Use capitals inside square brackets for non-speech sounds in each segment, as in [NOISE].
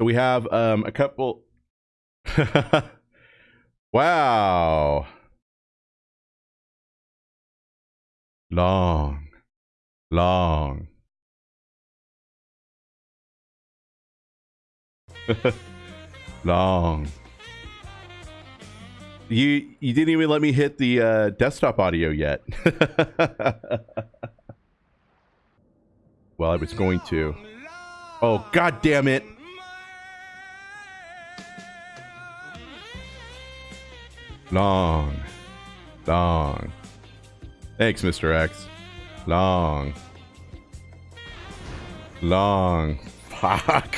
So we have um, a couple. [LAUGHS] wow. Long, long. [LAUGHS] long. You you didn't even let me hit the uh, desktop audio yet. [LAUGHS] well, I was going to. Oh god damn it. Long. Long. Thanks, Mr. X. Long. Long. Fuck.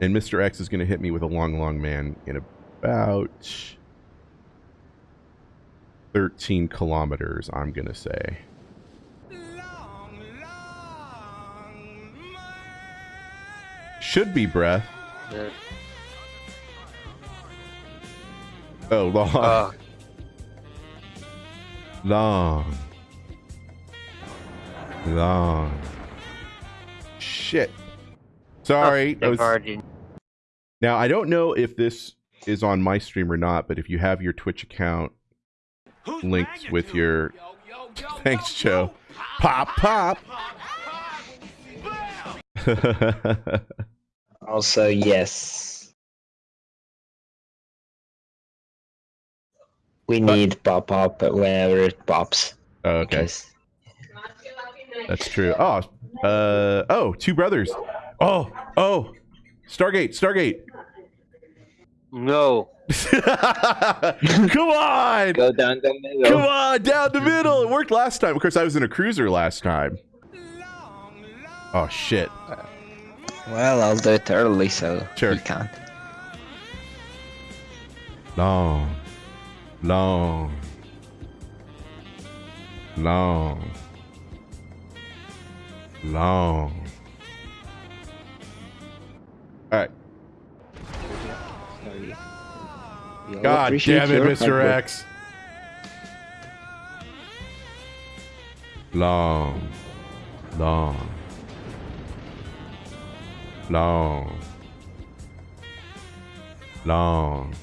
And Mr. X is going to hit me with a long, long man in about 13 kilometers, I'm going to say. Should be breath. Yeah. Oh, long. Uh, Long. Long. Shit. Sorry. I was- now, I don't know if this is on my stream or not, but if you have your Twitch account linked with your. Thanks, Joe. Pop, pop. [LAUGHS] Also, yes. We need pop up whenever it pops. Oh, okay. because- That's true. Oh, uh, oh, two brothers. Oh, oh, Stargate, Stargate. No. [LAUGHS] Come on, Go down the middle. come on, down the middle. It worked last time. Of course, I was in a cruiser last time. Oh shit. Well, I'll do it early so Sure. he can't. Long, long, long, long. All right. God damn it, Mr. X. Long, long, long, long.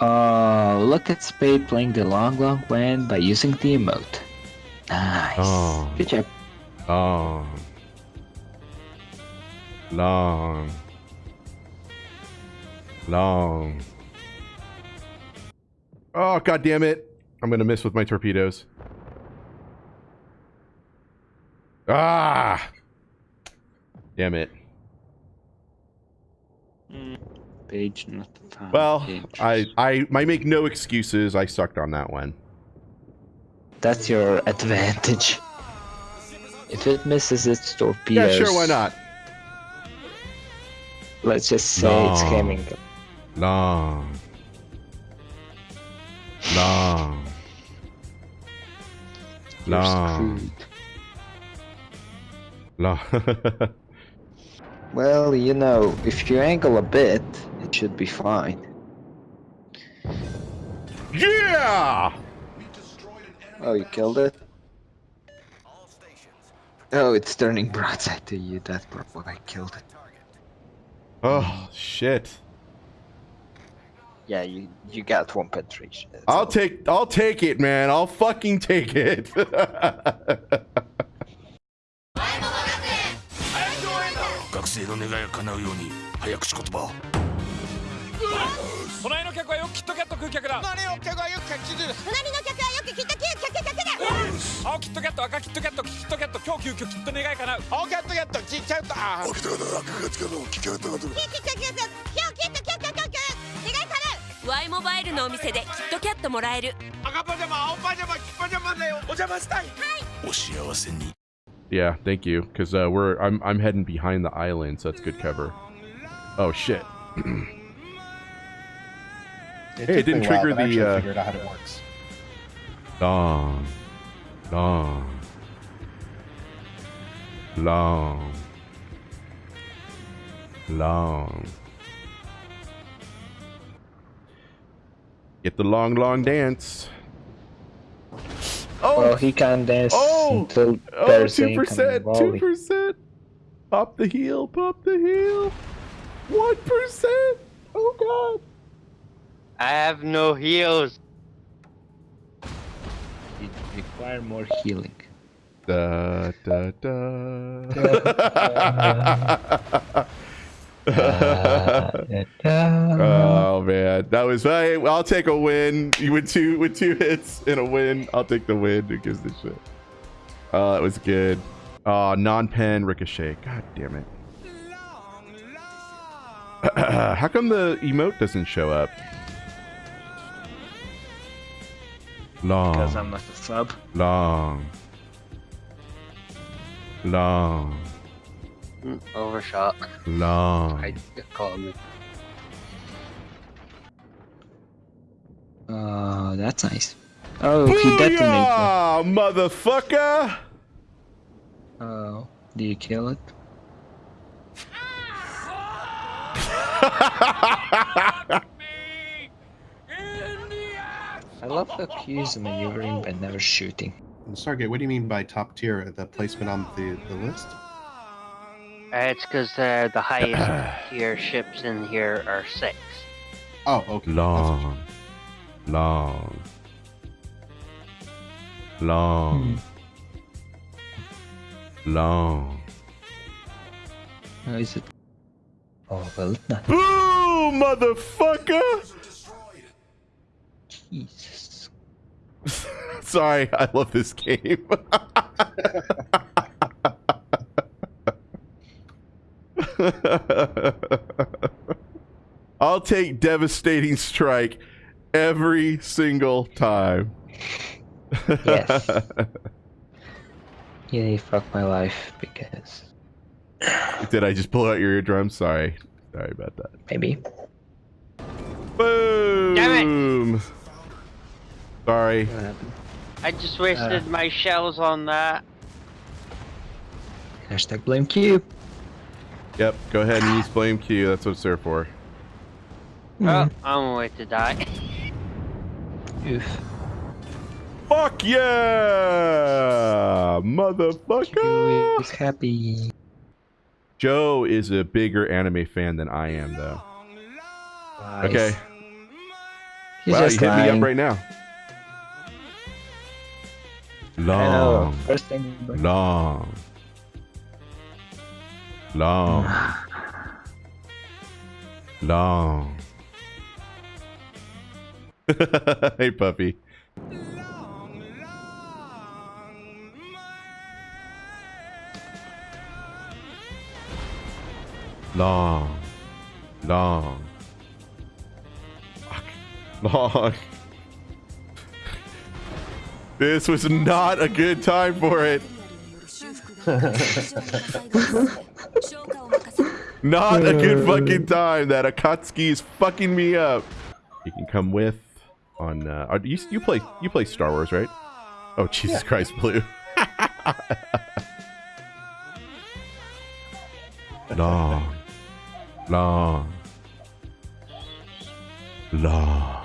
Oh, look at Spade playing the long long when by using the emote. Nice. Oh. Good job. Long. Long. Long. Oh, god damn it. I'm gonna miss with my torpedoes. Ah! Damn it. Page not found. Well, Page. I, I, I make no excuses. I sucked on that one. That's your advantage. If it misses its Yeah, sure, why not? Let's just say it's coming. Long. Long. Long. Long. [LAUGHS] Well, you know, if you angle a bit, it should be fine. yeah! Oh, you killed it? Oh, it's turning broadside to you. That's probably I killed it. Oh, shit. Yeah, you you got one penetration. I'll all. take I'll take it, man. I'll fucking take it. [LAUGHS] 学生の願いが叶うように早口言葉を。隣の客はよくキットキャット食う客だ。隣の客はよくキャッチする隣の客はよくキットキャット。客だ青キットキャット赤キットキャットキットキャット今日急遽キット願い叶う。青キャットキャットちっちゃいとあ起きたかった赤がつかの聞き方がとキットキャット今日キットキャットキャットキャット願い叶う Y モバイルのお店でキットキャットもらえる赤パジャマ青パジャマ黄パジャマでお邪魔したいお幸せに yeah, thank you. Cause uh, we're I'm I'm heading behind the island, so that's good cover. Oh shit. It Hey, it didn't a while, trigger I the, uh, figured out how it works. Long. Long. Long. Long. Get the long, long dance. Oh, Well, he can dance Oh! until oh, there's two an incoming percent, 2%. Pop the heal, pop the heal. One percent. Oh god. I have no heals. It require more healing. Da da da. [LAUGHS] [LAUGHS] oh man, that was. Hey, I'll take a win. You with two with two hits and a win. I'll take the win. Who gives the shit? Oh, that was good. Oh, non-pen ricochet. God damn it. [CLEARS THROAT] How come the emote doesn't show up? Long. Because I'm not a sub. Long. Long. Mm, Overshot. Long. I called me. Oh, that's nice. Oh, he detonated. Booyah, motherfucker! Oh, do you kill it? [LAUGHS] I love the cues Q's maneuvering but never shooting. Stargate, what do you mean by top tier? The placement on the, the list? Uh, it's because uh, the highest [CLEARS THROAT] tier ships in here are six. Oh, okay. Long. Long. Long. Long. How is it? Oh, well, not. Boo, motherfucker! Jesus. [LAUGHS] Sorry, I love this game. [LAUGHS] [LAUGHS] I'll take devastating strike every single time. Yes. [LAUGHS] Yeah, you fucked my life because Did I just pull out your eardrum? Sorry. Sorry about that. maybe. Boom! Damn it. Sorry. I just wasted Uh. my shells on that. Hashtag blame Q. Yep, go ahead and use Flame Q. That's what it's there for. Hmm. Oh, I'm gonna wait to die. Oof. Fuck yeah! Q Motherfucker! is happy. Joe is a bigger anime fan than I am, though. Lies. Okay. He's wow, you just hit me up right now. Long, First thing. long, long, long. [LAUGHS] hey, puppy. Long, long, Fuck. long. This was not a good time for it. [LAUGHS] [LAUGHS] [LAUGHS] Not a good fucking time. That Akatsuki is fucking me up. You can come with on. Uh, you you play you play Star Wars, right? Oh Jesus Christ, Blue. [LAUGHS] long, long, long,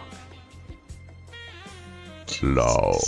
long.